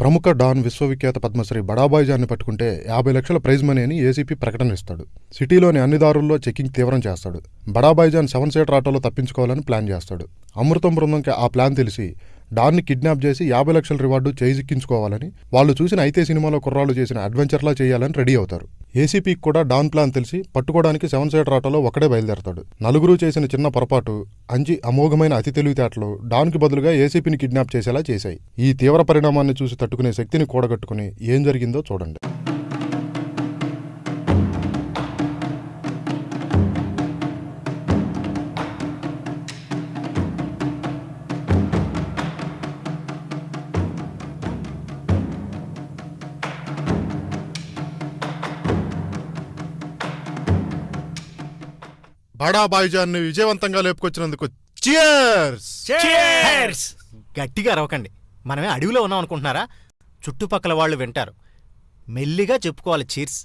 ప్రముఖ డాన్ విశ్వవిఖ్యాత పద్మశ్రీ బడాబాయిజాన్ని పట్టుకుంటే యాభై లక్షల ప్రైజ్ మనీ అని ఏసీపీ ప్రకటన ఇస్తాడు సిటీలోని అన్ని దారుల్లో చెకింగ్ తీవ్రం చేస్తాడు. బడాబాయిజాన్ సెవెన్ సీటర్ ఆటోలో తప్పించుకోవాలని ప్లాన్ చేస్తాడు. అమృతం బృందంకి ఆ ప్లాన్ తెలిసి డాన్ని కిడ్నాప్ చేసి యాభై లక్షల రివార్డు చేజిక్కించుకోవాలని వాళ్ళు చూసిన అయితే సినిమాలో కుర్రాళ్ళు చేసిన అడ్వెంచర్లా చేయాలని రెడీ అవుతారు. ఏసీపీకి కూడా డాన్ ప్లాన్ తెలిసి పట్టుకోవడానికి సెవెన్ సీటర్ ఆటోలో ఒకడే బయలుదేరతాడు. నలుగురు చేసిన చిన్న పొరపాటు అంజి అమోఘమైన అతి తెలివితేటలు డాన్కి బదులుగా ఏసీపీని కిడ్నాప్ చేసేలా చేశాయి. ఈ తీవ్ర పరిణామాన్ని చూసి తట్టుకునే శక్తిని కూడగట్టుకుని ఏం జరిగిందో చూడండి. బడా బాయిజాన్ని విజయవంతంగా లేపుకొచ్చినందుకు చియర్స్ గట్టిగా అరవకండి. మనమే అడవిలో ఉన్నాం అనుకుంటున్నారా? చుట్టుపక్కల వాళ్ళు వింటారు. మెల్లిగా చెప్పుకోవాలి చీర్స్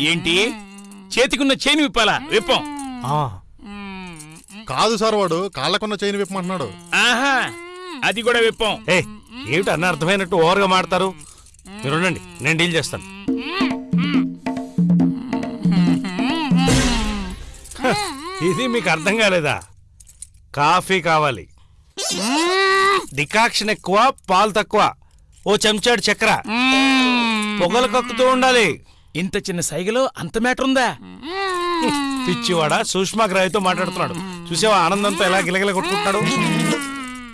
ఏంటి? చేతికున్న చేని విప్పాలా? విప్పం. ఆ, కాదు సార్ వాడు కాళ్ళకున్న చైన్ విప్పమంటున్నాడు. ఆహా అది కూడా విప్పం. ఏ ఏమిటి అన్న అర్థమైనట్టు ఓవర్గా మాడతారు? మీరు ఉండండి నేను డీల్ చేస్తాను. ఇది మీకు అర్థం కాలేదా? కాఫీ కావాలి. డికాక్షన్ ఎక్కువ పాలు తక్కువ. ఓ చెంచాడు చక్కెర. పొగలు కక్కుతూ ఉండాలి. ఇంత చిన్న సైగలో అంత మ్యాటర్ ఉందా? పిచ్చివాడ సూక్ష్మగ్రాహితో మాట్లాడుతున్నాడు. చూసావా ఆనందంతో ఎలా గిలగిల కొట్టుకుంటున్నాడు?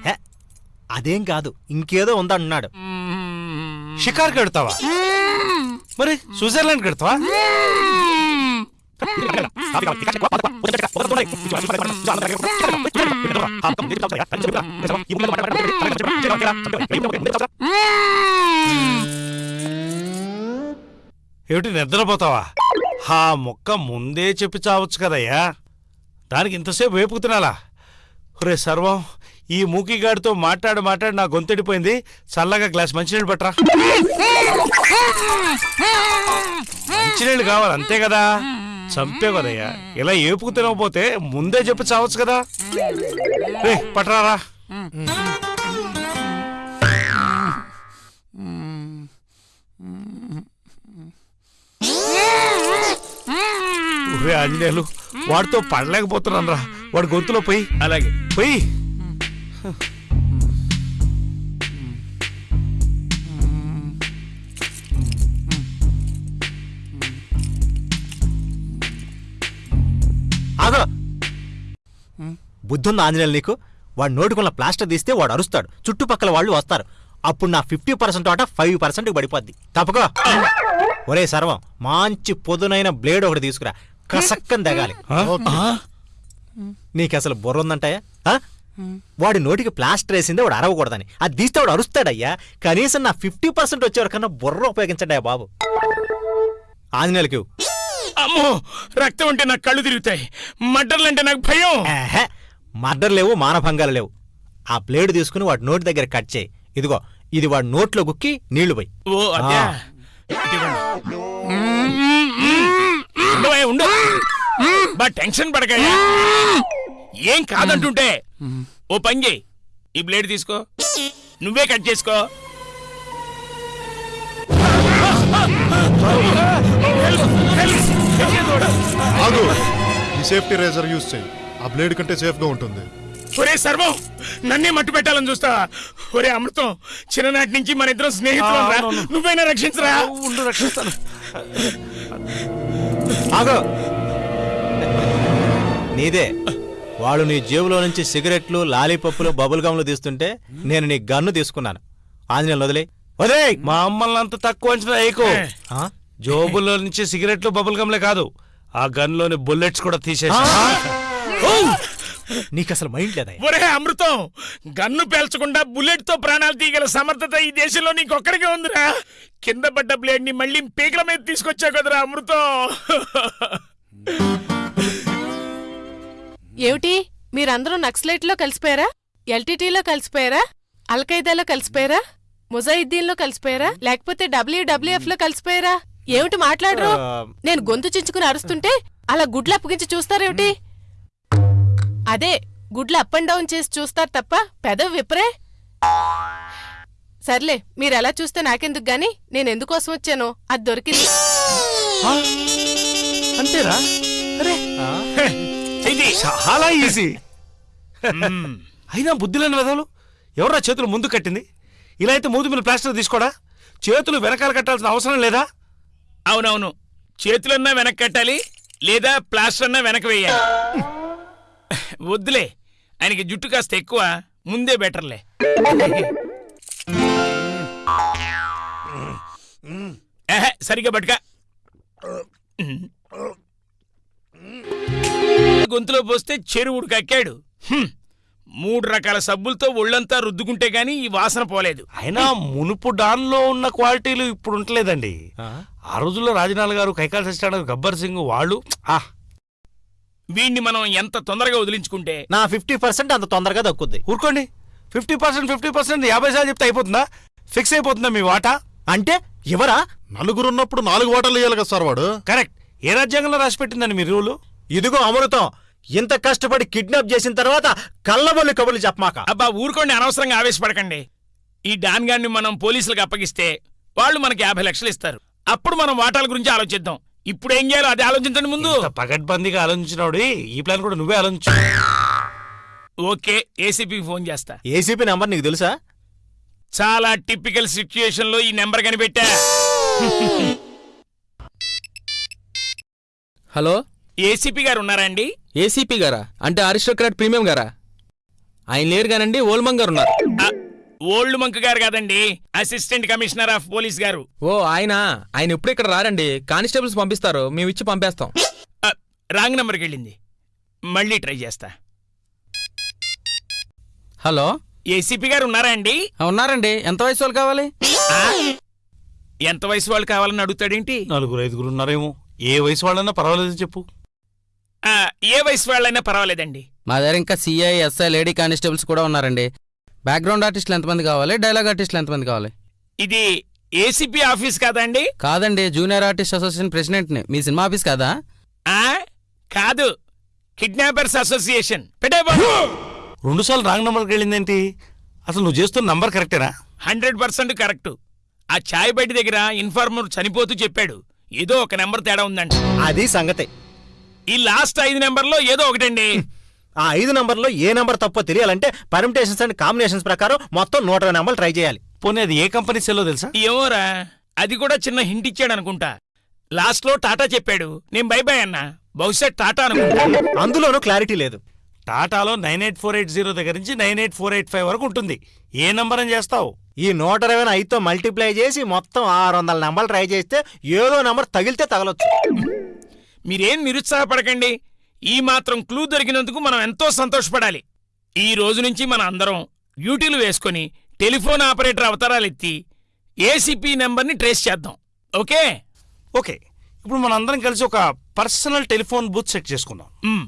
హే, అదేం కాదు ఇంకేదో ఉందన్నాడు. షికార్ కడతావా? మరి స్విట్జర్లాండ్ కడతావా? ఏమిటి నిద్రపోతావా? ఆ ముక్క ముందే చెప్పి చావచ్చు కదయ్యా. దానికి ఇంతసేపు వేపుకు తినాలా? రే సర్వం ఈ మూకిగాడితో మాట్లాడి మాట్లాడి నా గొంతెడిపోయింది చల్లగా గ్లాస్ మంచినీళ్ళు పట్టరా. మంచినీళ్ళు కావాలి అంతే కదా? చంపే కదయ్యా. ఇలా ఏపుకు తినకపోతే ముందే చెప్పి చావచ్చు కదా. రే పట్టరారా. ఒరే ఆంజనేయులు వాడితో పడలేకపోతున్నాను రా వాడి గొంతులో పోయి. అలాగే. పోయి. ఆగో. బుద్ధుంది ఆంజనేయులు నీకు? వాడు నోటుకున్న ప్లాస్టర్ తీస్తే వాడు అరుస్తాడు. చుట్టుపక్కల వాళ్ళు వస్తారు. అప్పుడు నా ఫిఫ్టీ పర్సెంట్ ఆట ఫైవ్ పర్సెంట్ పడిపోద్ది. తప్పకో. ఒరే సర్వం మంచి పొదునైన బ్లేడ్ ఒకటి తీసుకురా. కసక్కని దగాలి నీకు అసలు బుర్ర ఉందంటాయా? వాడి నోటికి ప్లాస్టర్ వేసిందే వాడు అరవకూడదని. అది తీస్తే వాడు అరుస్తాడయ్యా. కనీసం నా ఫిఫ్టీ పర్సెంట్ వచ్చేవరకన్నా బుర్ర ఉపయోగించండి అయ్యా బాబు. ఆంజనేయులకి. అమ్మో రక్తం అంటే నాకు కళ్ళు తిరుగుతాయి. మటర్లు అంటే నాకు భయం. మర్డర్ లేవు మానభంగాలు లేవు. ఆ బ్లేడ్ తీసుకుని వాడి నోటి దగ్గర కట్ చేయి. ఇదిగో ఇది వాడి నోట్లో గుక్కి నీళ్ళు పోయి. ఓ అదే ఉండు బా టెన్షన్ పడకయ్యా. ఏం కాదంటుంటే ఓ పని చేయి. ఈ బ్లేడ్ తీసుకో. నువ్వే కట్ చేసుకో. సేఫ్టీ రేజర్ యూజ్ చేయి. ఆ బ్లేడ్ కంటే సేఫ్గా ఉంటుంది. ఒరే సర్వం నన్నే మట్టు పెట్టాలని చూస్తా. ఒరే అమృతం చిన్ననాటి నుంచి మన ఇద్దరం స్నేహితులు. నువ్వైనా రక్షించరా? ఉండు రక్షిస్తాను. ఆగో. నీదే వాళ్ళు నీ జేబులో నుంచి సిగరెట్లు లాలీపప్పులు బబుల్ గమ్లు తీస్తుంటే నేను నీ గన్ను తీసుకున్నాను. ఆంజనేయులు వదిలే. వదిలే మా అమ్మల్ని అంత తక్కువ అంచనా వేయకు. జోబుల్లో నుంచి సిగరెట్లు బబుల్ గమ్లే కాదు. ఆ గన్లోని బుల్లెట్స్ కూడా తీసేసా. నీకు అసలు మైండ్ లేదా? ఒరే అమృతం గన్ను పేల్చకుండా బుల్లెట్తో ప్రాణాలు తీయగల సమర్థత ఈ దేశంలో నీకొక్కడికే ఉందిరా. కింద పడ్డ బ్లేడ్ని మళ్ళీ పీకల మీద తీసుకొచ్చావు కదరా అమృతం. ఏమిటి? మీరందరూ నక్సలైట్లో కలిసిపోయారా? ఎల్టీటీలో కలిసిపోయారా? అల్ఖైదాలో కలిసిపోయారా? ముజాయిద్దీన్లో కలిసిపోయారా? లేకపోతే డబ్ల్యూడబ్ల్యూఎఫ్లో కలిసిపోయారా? ఏమిటి మాట్లాడరు? నేను గొంతు చించుకుని అరుస్తుంటే అలా గుడ్లు అప్పగించి చూస్తారేమిటి? అదే గుడ్లు అప్ అండ్ డౌన్ చేసి చూస్తారు తప్ప పెదవి విప్పరే సర్లే మీరు ఎలా చూస్తే నాకెందుకు గాని? నేను ఎందుకోసం వచ్చానో? అది దొరికింది? అంతేరా? అరే? ఇది చాలా ఈజీ. అయినా బుద్ధి లేని వెదవులు ఎవరా చేతులు ముందు కట్టింది? ఇలా అయితే మూతి మీద ప్లాస్టర్ తీసుకోడా? చేతులు వెనకాల కట్టాల్సిన అవసరం లేదా? అవునవును. చేతులన్నా వెనక్కి కట్టాలి లేదా ప్లాస్టర్ అన్నా వెనక వేయాలి. వద్దులే. ఆయనకి జుట్టు కాస్త ఎక్కువ ముందే బెటర్లే. ఏహే, సరిగ్గా పట్టుక. గొంతులో పోస్తే చెరువుడు కక్కాడు. మూడు రకాల సబ్బులతో ఒళ్ళంతా రుద్దుకుంటే గాని ఈ వాసన పోలేదు. అయినా మునుపు డాన్లో ఉన్న క్వాలిటీలు ఇప్పుడు ఉండలేదండి ఆ? ఆ రోజుల్లో రాజనాల్ గారు కైకాల సత్యనారాయణ గబ్బర్ సింగ్ వాళ్ళు ఆ వీణ్ణి మనం ఎంత తొందరగా వదిలించుకుంటే? నా ఫిఫ్టీ పర్సెంట్ అంత తొందరగా దక్కుద్ది. ఊరుకోండి. ఫిఫ్టీ పర్సెంట్ ఫిఫ్టీ పర్సెంట్ యాభై సార్లు చెప్తే అయిపోతుందా? ఫిక్స్ అయిపోతుందా మీ వాటా? అంటే ఎవరా? నలుగురు ఉన్నప్పుడు నాలుగు ఓటర్లు వేయాలి కదా సార్ వాడు. కరెక్ట్. ఏ రాజ్యాంగంలో రాసి పెట్టిందండి మీ రూలు? ఇదిగో అమృతం. ఇంత కష్టపడి కిడ్నాప్ చేసిన తర్వాత కళ్ళబొల్లి కబుర్లు చెప్పమాక. అబ్బా ఊరుకోండి అనవసరంగా ఆవేశపడకండి. ఈ డాన్ గాన్ని మనం పోలీసులకు అప్పగిస్తే వాళ్ళు మనకి యాభై లక్షలు ఇస్తారు. అప్పుడు మనం వాటాల గురించి ఆలోచిద్దాం. ఇప్పుడు ఏం చేయాలో అది ఆలోచించండి ముందు. పగడ్బందీగా ఆలోచించినాడు ఈ ప్లాన్ కూడా నువ్వే ఆలోచించు. ఓకే ఏసీపీకి ఫోన్ చేస్తా. ఏసీపీ నెంబర్ నీకు తెలుసా? చాలా టిపికల్ సిచ్యుయేషన్లో ఈ నెంబర్ కనిపెట్టా. హలో? ఏసీపీ గారు ఉన్నారా అండి? ఏసీపీ గారా? అంటే అరిస్టోక్రాట్ ప్రీమియం గారా? ఆయన లేరు గానండి ఓల్మంగ్ గారు ఉన్నారు. ఆ, ఓల్డ్ మంక్ గారు కాదండి అసిస్టెంట్ కమిషనర్ ఆఫ్ పోలీస్ గారు. ఓ ఆయన ఆయన ఎప్పుడు ఇక్కడ రారండి? కానిస్టేబుల్స్ పంపిస్తారు మేము ఇచ్చి పంపేస్తాం. ఆ, రాంగ్ నెంబర్కి వెళ్ళింది. మళ్ళీ ట్రై చేస్తా. హలో? ఏసీపీ గారు ఉన్నారా అండి? ఉన్నారండి. ఎంత వయసు వాళ్ళు కావాలి? ఆ? ఎంత వయసు వాళ్ళు కావాలని అడుగుతాడేంటి? నలుగురు ఐదుగురు ఉన్నారేమో. ఏ వయసు వాళ్ళన్నా పర్వాలేదు చెప్పు. ఆ, ఏ వయసు వాళ్ళైనా పర్వాలేదండి. మా దగ్గర ఇంకా సిఐ ఎస్ఐ లేడీ కానిస్టేబుల్స్ కూడా ఉన్నారండి. బ్యాక్గ్రౌండ్ ఆర్టిస్టులు ఎంతమంది కావాలి డైలాగ్ ఆర్టిస్టులు ఎంతమంది కావాలి. ఇది ఏసీపీ ఆఫీస్ కాదండి? కాదండి జూనియర్ ఆర్టిస్ట్ అసోసియేషన్ ప్రెసిడెంట్ని మీ సినిమా ఆఫీస్ కాదా? ఆ? కాదు. కిడ్నాపర్స్ అసోసియేషన్ రెండు సార్లు రాంగ్ నెంబర్కి వెళ్ళిందేంటి? అసలు నువ్వు చేస్తున్న నంబర్ కరెక్టేనా? Hundred percent correct. ఆ చాయ్ బయట దగ్గర ఇన్ఫార్మర్ చనిపోతూ చెప్పాడు. ఏదో ఒక నెంబర్ తేడా ఉందంట. అది సంగతి. ఈ లాస్ట్ ఐదు నెంబర్లో ఏదో ఒకటండి. ఆ ఐదు నంబర్లో ఏ నంబర్ తప్పో తెలియాలంటే పర్మిటేషన్స్ అండ్ కాంబినేషన్స్ ప్రకారం మొత్తం నూట ఇరవై నంబర్లు ట్రై చేయాలి. పోనీ అది ఏ కంపెనీ సెల్లో తెలుసా? ఏమోరా అది కూడా చిన్న హింట్ ఇచ్చాడు అనుకుంటా. లాస్ట్లో టాటా చెప్పాడు. నేను బై బై అన్నా. బహుశా టాటా అనుకుంటా. అందులోనూ క్లారిటీ లేదు. టాటాలో nine eight four eight zero దగ్గర నుంచి nine eight four eight five వరకు ఉంటుంది. ఏ నంబర్ అని చేస్తావు? ఈ నూట ఇరవై ఐదుతో మల్టిప్లై చేసి మొత్తం ఆరు వందల నంబర్లు ట్రై చేస్తే ఏదో నంబర్ తగిలితే తగలొచ్చు. మీరేం నిరుత్సాహపడకండి. ఈ మాత్రం క్లూ దొరికినందుకు మనం ఎంతో సంతోషపడాలి. ఈ రోజు నుంచి మన అందరం డ్యూటీలు వేసుకొని టెలిఫోన్ ఆపరేటర్ అవతారాలు ఎత్తి ఏసీపీ నెంబర్ని ట్రేస్ చేద్దాం. ఓకే? ఓకే. ఇప్పుడు మనం అందరం కలిసి ఒక పర్సనల్ టెలిఫోన్ బూత్ సెట్ చేసుకుందాం. మ్.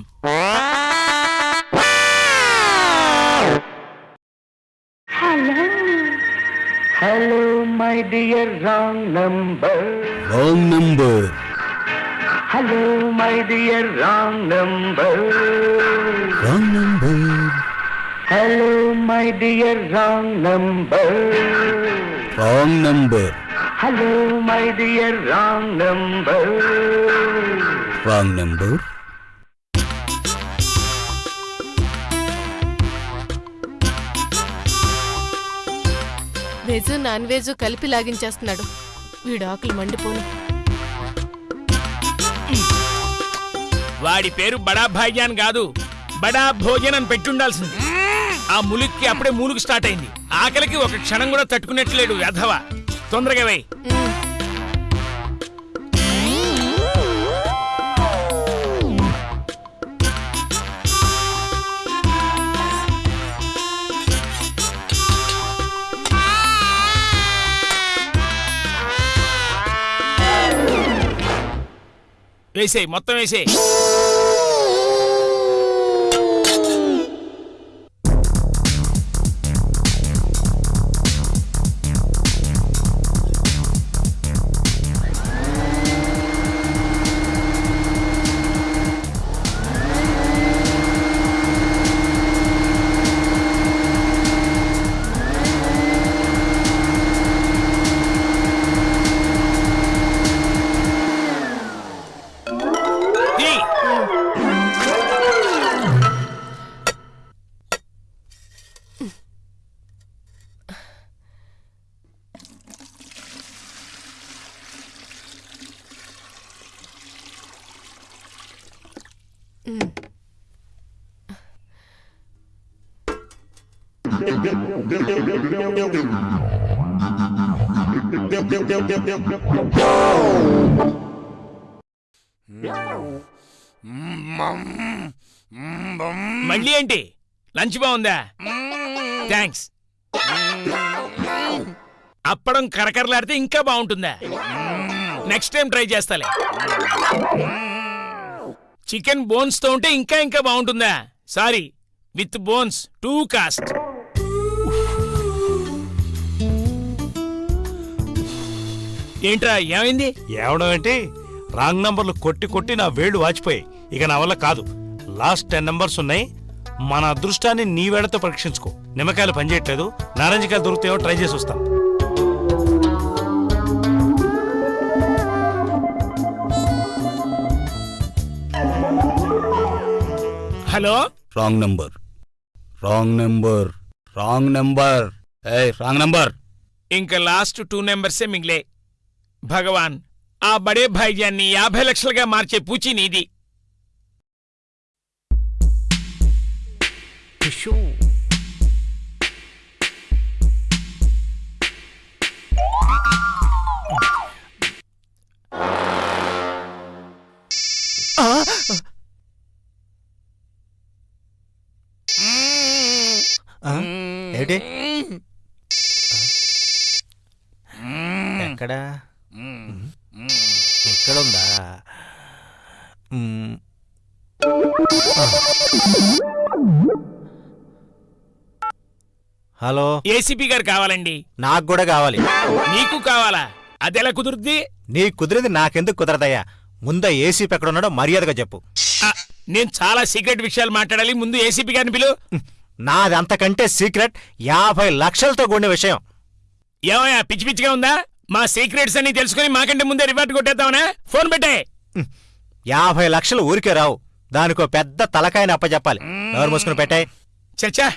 Hello, my dear wrong number. Wrong number. Hello my dear wrong number. Wrong number. Hello my dear wrong number. Wrong number. Hello my dear wrong number. Wrong number. Veg non veg కలిపి లాగించేస్తున్నాడు. వీడు ఆకులు మండిపోను. వాడి పేరు బడా భాగ్యాన్ కాదు బడా భోజన్ అని పెట్టుండాల్సింది. ఆ ములిక్కి అప్పుడే మూలుగు స్టార్ట్ అయింది. ఆకలికి ఒక క్షణం కూడా తట్టుకున్నట్లేడు వెధవ. తొందరగా వేయ్. వేసేయి మొత్తం వేసేయి. మళ్ళీ ఏంటి? లంచ్ బాగుందా? థ్యాంక్స్. అప్పడం కరకరలాడితే ఇంకా బాగుంటుందా? నెక్స్ట్ టైం ట్రై చేస్తాలే. చికెన్ బోన్స్తో ఉంటే ఇంకా ఇంకా బాగుంటుందా? Sorry with bones too cost ఏంట్రా ఏమైంది? ఏవడం ఏంటి? రాంగ్ నంబర్లు కొట్టి కొట్టి నా వేళ్ళు వాచిపోయాయి. ఇక నా వల్ల కాదు. లాస్ట్ టెన్ నంబర్స్ ఉన్నాయి. మన అదృష్టాన్ని నీ వేళతో పరీక్షించుకో. నిమ్మకాయలు పనిచేయట్లేదు. నారింజకాయలు దొరుకుతాయో ట్రై చేసి వస్తాను hello? Wrong number wrong number wrong number ఏ రాంగ్ నంబర్ ఇంకా లాస్ట్ టూ నెంబర్సే మిగిలే. భగవాన్ ఆ బడే భాయిజాన్ని యాభై లక్షలుగా మార్చే పూచి నీది. ఏంటి ఎక్కడా? ఎక్కడుందా మ్మ్. హలో? ఏసీపీ గారు కావాలండి. నాకు కూడా కావాలి. నీకు కావాలా? అదెలా కుదురుద్ది? నీకు కుదిరింది నాకెందుకు కుదరదయ్యా? ముందా ఏసీపీ ఎక్కడ ఉన్నాడో మర్యాదగా చెప్పు. నేను చాలా సీక్రెట్ విషయాలు మాట్లాడాలి. ముందు ఏసీపీ గారిని పిలు. నాది అంతకంటే సీక్రెట్ యాభై లక్షలతో కూడిన విషయం. ఏమయ్యా పిచ్చి పిచ్చిగా ఉందా? మా సీక్రెట్స్ అన్ని తెలుసుకుని మాకంటే ముందే రివర్ట్ కొట్టేద్దామనే? ఫోన్ పెట్టే. యాభై లక్షలు ఊరికే రావు. దానికో పెద్ద తలకాయని అప్పచెప్పాలి ఎవరు మూసుకుని పెట్టాయి చచ్చా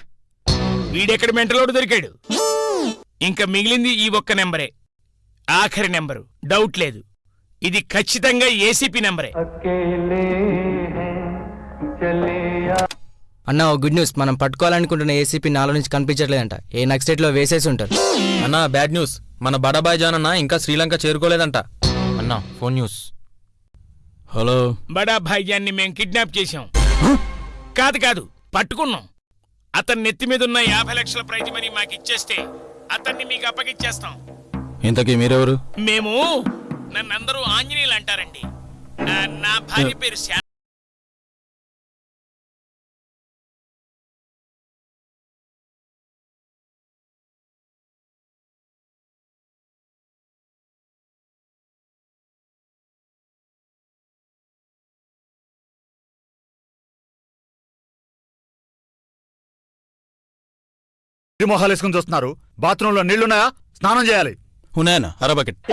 వీడెక్కడ మెంటలోడు దొరికాడు? ఇంకా మిగిలింది ఈ ఒక్క నెంబరే. ఆఖరి నెంబరు. డౌట్ లేదు. ఇది ఖచ్చితంగా ఏసీపీ నెంబరే. అన్న ఓ గుడ్ న్యూస్. మనం పట్టుకోవాలనుకుంటున్న ఏసీపీ నాలో నుంచి కనిపించట్లేదంట. ఏ నక్సెట్లో వేసేసి ఉంటారు. అన్నా బ్యాడ్ న్యూస్. మన బడాబాయ్ జాన్ అన్న ఇంకా శ్రీలంక చేరుకోలేదంట. అన్నా ఫోన్ న్యూస్. హలో. బడా భాయిజాన్ని మేం కిడ్నాప్ చేశాం. కాదు కాదు పట్టుకున్నాం. అతని నెత్తి మీద ఉన్న యాభై లక్షల ప్రైజ్ మనీ మాకు ఇచ్చేస్తే అతన్ని మీకు అప్పగిచ్చేస్తాం ఇంతకీ మీరెవరు? మేము నన్నందరూ ఆంజనేయులు అంటారండి. నా భార్య పేరు శా మొహాలు వేసుకుని చూస్తున్నారు. బాత్రూంలో నీళ్ళున్నాయా? స్నానం చేయాలి. ఉన్నాయన్న అర బకెట్.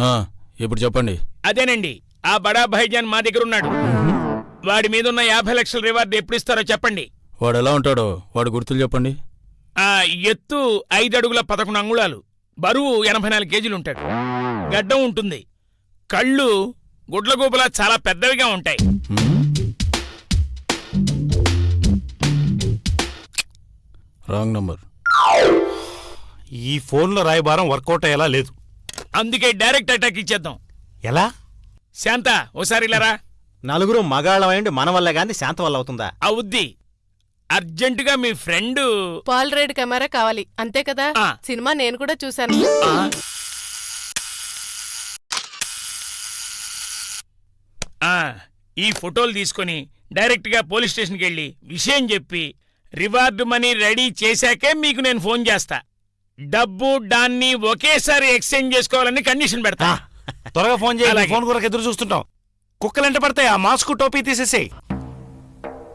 ఆ, ఇప్పుడు చెప్పండి. అదేనండి. ఆ బడా భాయిజాన్ మా దగ్గర ఉన్నాడు వాడి మీద ఉన్న యాభై లక్షల రివార్డ్ ఎప్పుడు ఇస్తారో చెప్పండి. వాడు ఎలా ఉంటాడో? వాడు గుర్తులు చెప్పండి. ఆ ఎత్తు ఐదు అడుగుల పదకొండు అంగుళాలు. బరువు ఎనభై నాలుగు కేజీలు ఉంటాడు గడ్డం ఉంటుంది. కళ్ళు గుడ్లగూబలా చాలా పెద్దవిగా ఉంటాయి. Wrong number. ఈ ఫోన్లో రాయబారం వర్కౌట్ అయ్యేలా లేదు. అందుకే డైరెక్ట్ అటాక్ ఇచ్చేద్దాం. ఎలా? శాంత ఓసారి ఇలారా నలుగురు మగాళ్ళమైండి మన వల్ల గాని శాంత వల్ల అవుతుందా? అవుద్ది అర్జెంటుగా మీ ఫ్రెండ్ పాల్ రైడ్ కెమెరా కావాలి అంతే కదా. సినిమా నేను కూడా చూశాను. ఈ ఫోటోలు తీసుకొని డైరెక్ట్గా పోలీస్ స్టేషన్కి వెళ్ళి విషయం చెప్పి రివార్డు మనీ రెడీ చేశాకే మీకు నేను ఫోన్ చేస్తా. డబ్బు దాన్ని ఒకేసారి ఎక్స్చేంజ్ చేసుకోవాలని కండిషన్ పెడతా. త్వరగా ఫోన్ చేయాలి. ఫోన్ కొరకు ఎదురు చూస్తుంటాం. కుక్కలు ఎంట పడతాయి? ఆ మాస్క్ టోపీ తీసేసేయ్.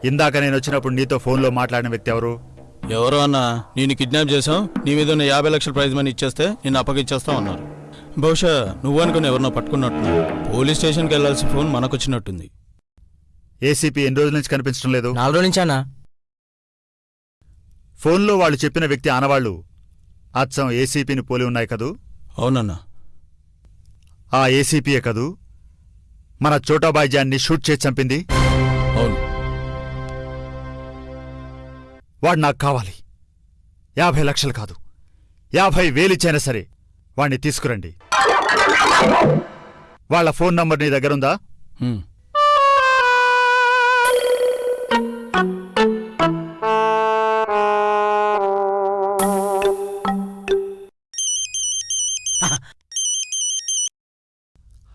ఇందాక నేను వచ్చినప్పుడు నీతో ఫోన్లో మాట్లాడిన వ్యక్తి ఎవరు? ఎవరో అన్నా నేను కిడ్నాప్ చేసాం నీ మీద ఉన్న యాభై లక్షల ప్రైజ్ మనీ ఇచ్చేస్తే నేను అప్పగిచ్చేస్తా ఉన్నారు బహుశా నువ్వు అనుకుని ఎవరినో పట్టుకున్నట్టున్నా. పోలీస్ స్టేషన్కి వెళ్ళాల్సిన ఫోన్ మనకొచ్చినట్టుంది. ఏసీపీ ఎన్ని రోజుల నుంచి కనిపించడం లేదు? నాలుగు రోజుల నుంచి అన్నా ఫోన్లో వాళ్ళు చెప్పిన వ్యక్తి ఆనవాళ్ళు అచ్చం ఏసీపీని పోలి ఉన్నాయి కదూ? అవునన్నా. ఆ ఏసీపీయే కదూ? మన చోటాబాయిజాన్ని షూట్ చేసి చంపింది? అవును. వాడు నాకు కావాలి. యాభై లక్షలు కాదు. యాభై వేలిచ్చైనా సరే. వాణ్ణి తీసుకురండి. వాళ్ళ ఫోన్ నంబర్ నీ దగ్గరుందా.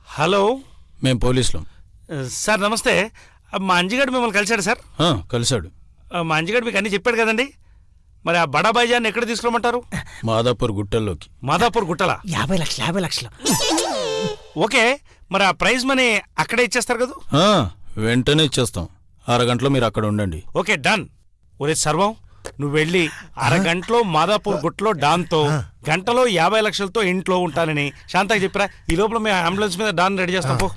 హలో. మేం పోలీసులం. సార్ నమస్తే. మా అంజిగాడు మిమ్మల్ని కలిశాడు సార్? ఆ, కలిశాడు. మా అంజిగాడు మీకు అన్ని చెప్పాడు కదండి. మరి ఆ బడా బైజాన్ని ఎక్కడ తీసుకురమ్మంటారు? మాదాపూర్ గుట్టల్లోకి. మాదాపూర్ గుట్టల? యాభై లక్షలు యాభై లక్షలు. ఓకే మరి ఆ ప్రైజ్ మనీ అక్కడే ఇచ్చేస్తారు కదా? ఆ, వెంటనే ఇచ్చేస్తాం. అరగంటలో మీరు అక్కడ ఉండండి. Okay done. ఒరే సర్వం నువ్వు వెళ్ళి అరగంటలో మాదాపూర్ గుట్లో డాన్తో గంటలో యాభై లక్షలతో ఇంట్లో ఉంటానని శాంతకి చెప్పిరా. ఈ లోపల మేము అంబులెన్స్ మీద డాన్ రెడీ చేస్తాం పో.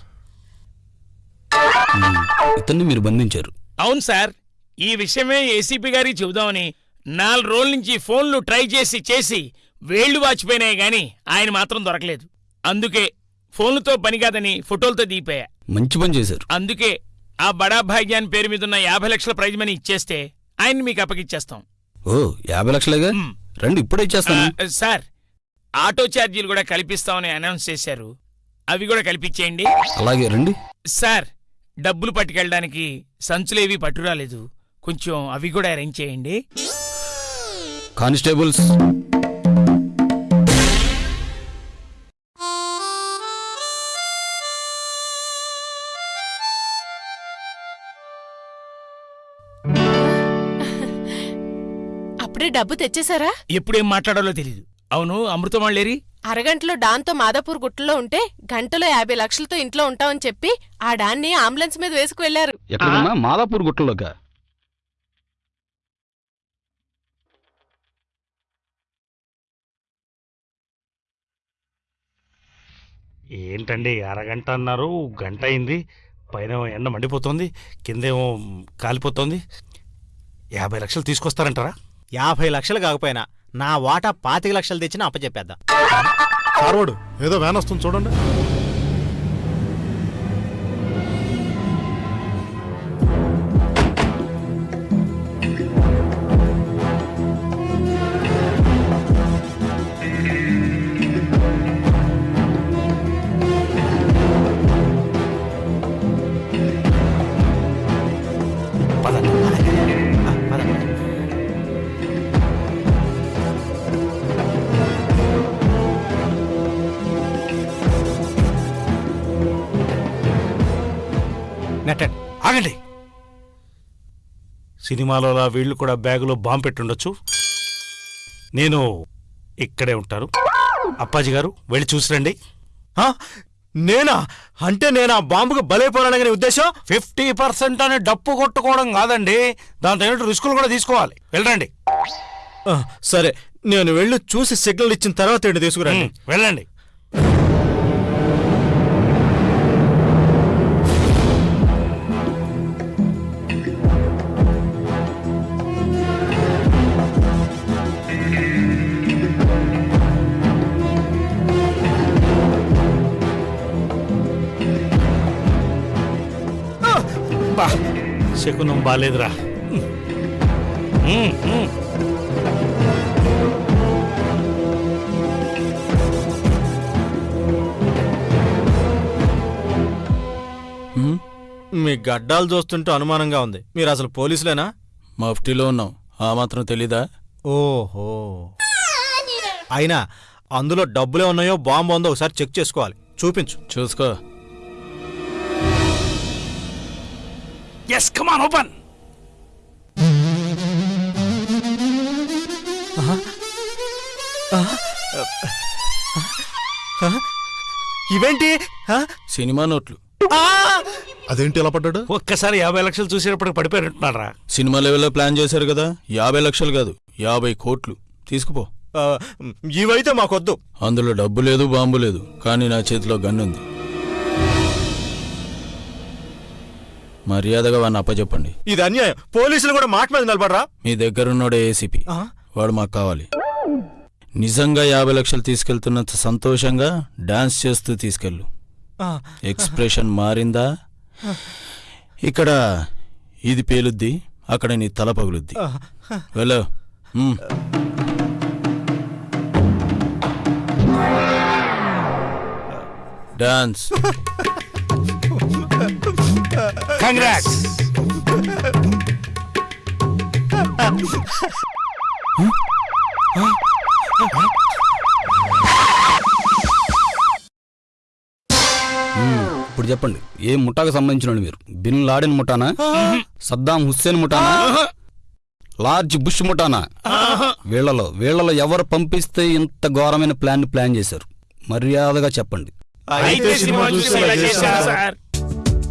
ఇతన్ని మీరు బంధించారు. అవును సార్ ఈ విషయమే ఏసీపీ గారికి చెబుదామని నాలుగు రోజుల నుంచి ఫోన్లు ట్రై చేసి చేసి వేళ్ళు వాచిపోయినాయి గాని ఆయన మాత్రం దొరకలేదు. అందుకే ఫోన్లతో పని కాదని ఫోటోలతో దిగిపోయా. మంచి పని చేశారు. అందుకే ఆ బడా భాగ్యాన్ పేరు మీద ఉన్న యాభై లక్షల ప్రైజ్ మనీ ఇచ్చేస్తే ఆయన్ని మీకు అప్పగిచ్చేస్తాం. ఓ యాభై లక్షలేగా? మ్. రండి ఇప్పుడే ఇచ్చేస్తాను. సార్ ఆటో ఛార్జీలు కూడా కల్పిస్తామని అనౌన్స్ చేశారు. అవి కూడా కల్పించేయండి. అలాగే రండి. సార్ డబ్బులు పట్టుకెళ్ళడానికి సంచులేవి పట్టురాలేదు కొంచెం అవి కూడా అరేంజ్ చేయండి. కానిస్టేబుల్స్. అప్పుడే డబ్బు తెచ్చేశారా? ఎప్పుడేం మాట్లాడాలో తెలియదు అవును అమృతం వాళ్ళేరి అరగంటలో డాన్తో మాదాపూర్ గుట్టలో ఉంటే గంటలో యాభై లక్షలతో ఇంట్లో ఉంటామని చెప్పి ఆ డాన్ని అంబులెన్స్ మీద వేసుకు వెళ్ళారు ఎక్కడన్నా మాదాపూర్ గుట్టలోగా ఏంటండి అరగంట అన్నారు గంట అయింది పైన ఎండ మండిపోతుంది కిందేమో కాలిపోతుంది. యాభై లక్షలు తీసుకొస్తారంటారా? యాభై లక్షలు కాకపోయినా నా వాటా పాతిక లక్షలు తెచ్చినా అప్పచెప్పేద్దాం. ఫార్వర్డ్ ఏదో వ్యాన్ వస్తుంది చూడండి. సినిమాలో అలా వీళ్ళు కూడా బ్యాగులో బాంబు పెట్టుండొచ్చు. నేను ఇక్కడే ఉంటాను. అప్పాజీ గారు వెళ్ళి చూసిరండి. నేనా? అంటే నేను? ఆ బాంబుకు బలైపోవాలనే ఉద్దేశం? ఫిఫ్టీ పర్సెంట్ అని డప్పు కొట్టుకోవడం కాదండి. దాంతో ఏంటో రిస్కులు కూడా తీసుకోవాలి. వెళ్ళండి. సరే. నేను వెళ్ళి చూసి సిగ్నల్ ఇచ్చిన తర్వాత ఏంటి తీసుకురండి? వెళ్ళండి. బా శకునం బాలేదురా. ఉమ్. మీ గడ్డాలు చూస్తుంటే అనుమానంగా ఉంది. మీరు అసలు పోలీసులేనా? మఫ్టీలో ఉన్నాం. ఆ మాత్రం తెలీదా? ఓహో. అయినా అందులో డబ్బులే ఉన్నాయో బాంబు ఉందో ఒకసారి చెక్ చేసుకోవాలి. చూపించు. చూసుకో. ఎస్ కమాన్ ఓపెన్ ఇవేంటి? ఆ? సినిమా నోట్లు. అదేంటి ఎలా పడ్డాడు? ఒక్కసారి యాభై లక్షలు చూసేటప్పటికి పడిపోయినట్టున్నారా సినిమా లెవెల్లో ప్లాన్ చేశారు కదా యాభై లక్షలు కాదు యాభై కోట్లు. తీసుకుపో. ఆ, ఇవైతే మాకొద్దు. అందులో డబ్బు లేదు బాంబు లేదు కానీ నా చేతిలో గన్ను ఉంది. మర్యాదగా వాడిని అప్పచెప్పండి. ఇది అన్యాయం. పోలీసులు కూడా మాట మీద నిలబడరా? మీ దగ్గరున్నోడే ఏసీపీ? వాడు మాకు కావాలి. నిజంగా యాభై లక్షలు తీసుకెళ్తున్నంత సంతోషంగా డాన్స్ చేస్తూ తీసుకెళ్ళు. ఎక్స్ప్రెషన్ మారిందా? ఇక్కడ ఇది పేలుద్ది అక్కడ నీ తల పగులుద్ది. వెళ్ళు. డాన్స్. కంగ్రాట్స్ ఇప్పుడు చెప్పండి ఏ ముఠాకు సంబంధించిన మీరు? బిన్ లాడెన్ ముఠానా? సద్దాం హుస్సేన్ ముఠానా? లార్జ్ బుష్ ముఠానా? వీళ్ళలో వీళ్ళలో ఎవరు పంపిస్తే ఇంత ఘోరమైన ప్లాన్ ప్లాన్ చేశారు? మర్యాదగా చెప్పండి.